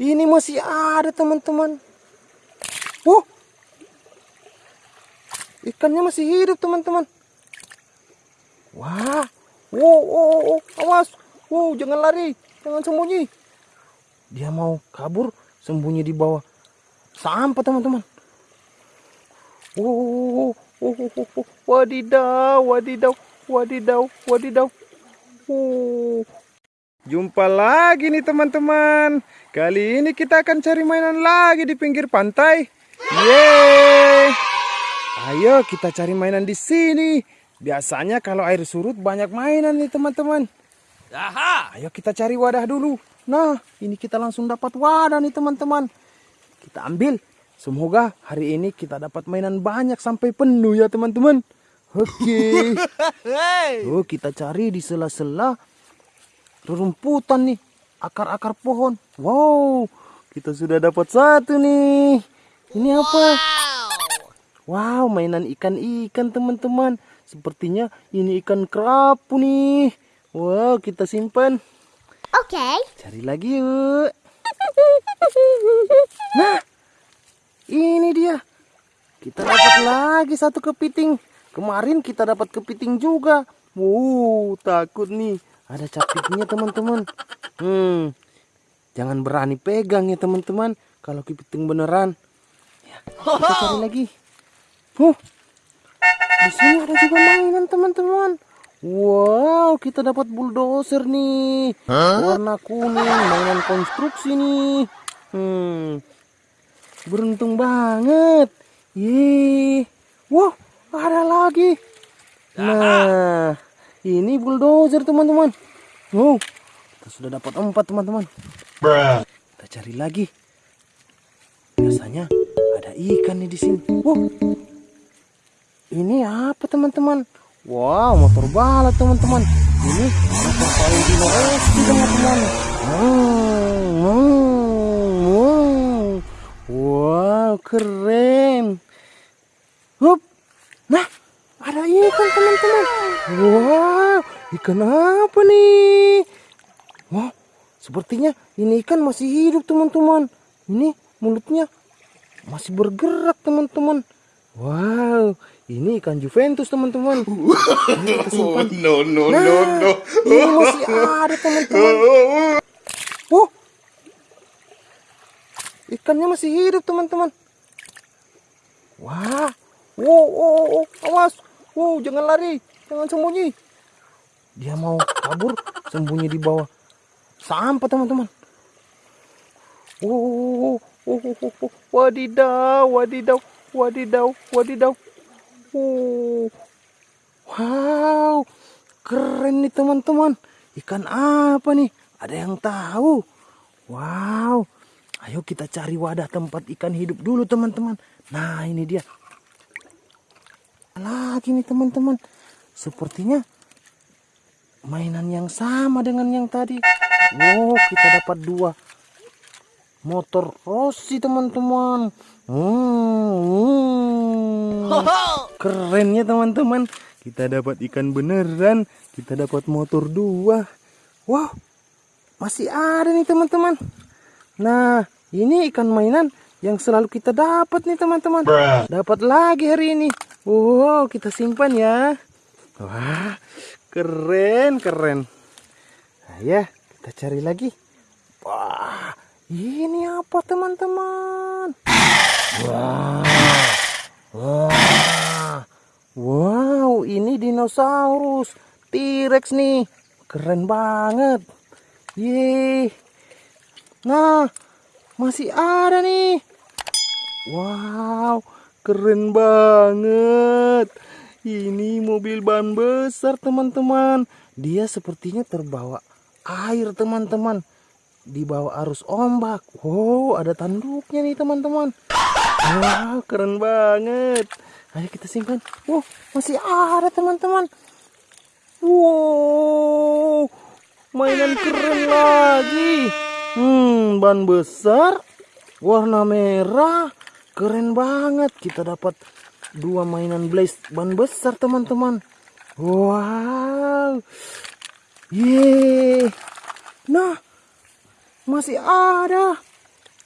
Ini masih ada teman-teman. Oh, ikannya masih hidup teman-teman. Wah, wow, wow, wow, awas, wow, jangan lari, jangan sembunyi. Dia mau kabur, sembunyi di bawah sampah teman-teman. Wow, wow, wow, wow, wow, wadidaw, wadidaw, wadidaw, wadidaw. Wow. Jumpa lagi nih teman-teman. Kali ini kita akan cari mainan lagi di pinggir pantai. Yeay! Ayo kita cari mainan di sini. Biasanya kalau air surut banyak mainan nih teman-teman. Aha! Ayo kita cari wadah dulu. Nah, ini kita langsung dapat wadah nih teman-teman. Kita ambil. Semoga hari ini kita dapat mainan banyak sampai penuh ya teman-teman. Oke. Hey! Oh, kita cari di sela-sela rerumputan nih, akar-akar pohon. Wow, kita sudah dapat satu nih. Ini apa? Wow, mainan ikan-ikan teman-teman. Sepertinya ini ikan kerapu nih. Wow, kita simpan. Okay. Cari lagi yuk. Nah, ini dia. Kita dapat lagi satu kepiting. Kemarin kita dapat kepiting juga. Wow, takut nih. Ada capitnya teman-teman. Hmm, jangan berani pegang ya teman-teman. Kalau kepiting beneran. Ya, kita cari lagi. Huh, di sini ada juga mainan teman-teman. Wow, kita dapat bulldozer nih. Warna kuning, mainan konstruksi nih. Hmm. Beruntung banget. Ih. Wah, ada lagi. Nah, ini bulldozer teman-teman. Oh, kita sudah dapat empat teman-teman. Kita cari lagi. Biasanya ada ikan nih di sini. Wow, ini apa teman-teman? Wow, motor balap teman-teman. Ini motor Valentino Rossi teman-teman. Hmm, hmm, hmm. Wow, keren. Hup. Nah, ada ikan teman-teman. Wow, ikan apa nih? Wow, sepertinya ini ikan masih hidup teman-teman. Ini mulutnya masih bergerak teman-teman. Wow, ini ikan Juventus teman-teman. Simpan. No, no, Nah, no, no. ini masih ada teman-teman. Oh, ikannya masih hidup teman-teman. Wah, wow, wow, wow, awas, wow, jangan lari, jangan sembunyi. Dia mau kabur, sembunyi di bawah sampah teman-teman. Wow, wow, wow, wow, wow, wadidaw, wadidaw, wadidaw, wadidaw. Oh, wow, keren nih teman-teman. Ikan apa nih? Ada yang tahu? Wow, ayo kita cari wadah tempat ikan hidup dulu teman-teman. Nah ini dia. Lagi nih teman-teman. Sepertinya mainan yang sama dengan yang tadi. Wow, kita dapat dua motor Rossi teman-teman. Hmm, hmm. Kerennya teman-teman. Kita dapat ikan beneran. Kita dapat motor dua. Wow, masih ada nih teman-teman. Nah, ini ikan mainan yang selalu kita dapat nih teman-teman. Dapat lagi hari ini. Wow, kita simpan ya. Wah, keren, keren. Nah, ya, kita cari lagi. Wah, ini apa teman-teman? Wah, wah, wow, ini dinosaurus T-Rex nih, keren banget. Yeay. Nah, masih ada nih. Wow, keren banget. Ini mobil ban besar teman-teman. Dia sepertinya terbawa air teman-teman. Di bawah arus ombak. Wow, ada tanduknya nih teman-teman. Wow, keren banget. Ayo kita simpan. Wow, masih ada teman-teman. Wow, mainan keren lagi. Hmm, ban besar, warna merah, keren banget. Kita dapat dua mainan blaze ban besar teman-teman. Wow, yeay. Nah, masih ada.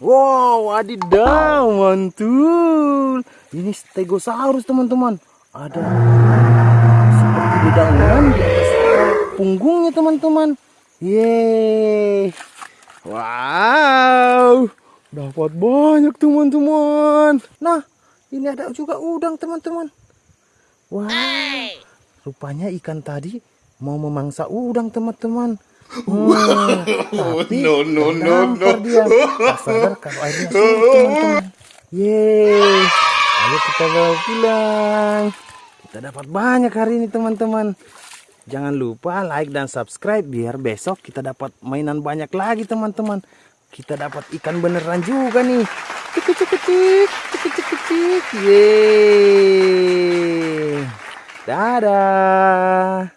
Wow, adidaw, mantul. Ini stegosaurus teman-teman. Ada seperti dedaunan di atas punggungnya teman-teman. Yeay. Wow. Dapat banyak teman-teman. Nah, ini ada juga udang teman-teman. Wah. Rupanya ikan tadi mau memangsa udang teman-teman. Hmm, tapi No, no, no, terdampar dia. Tak sadar kalau airnya surut teman-teman. Yeay. Ayo kita bawa pulang. Kita dapat banyak hari ini teman-teman. Jangan lupa like dan subscribe biar besok kita dapat mainan banyak lagi teman-teman. Kita dapat ikan beneran juga nih. Cik cik cik cik cik cik. Yeay. Dadah.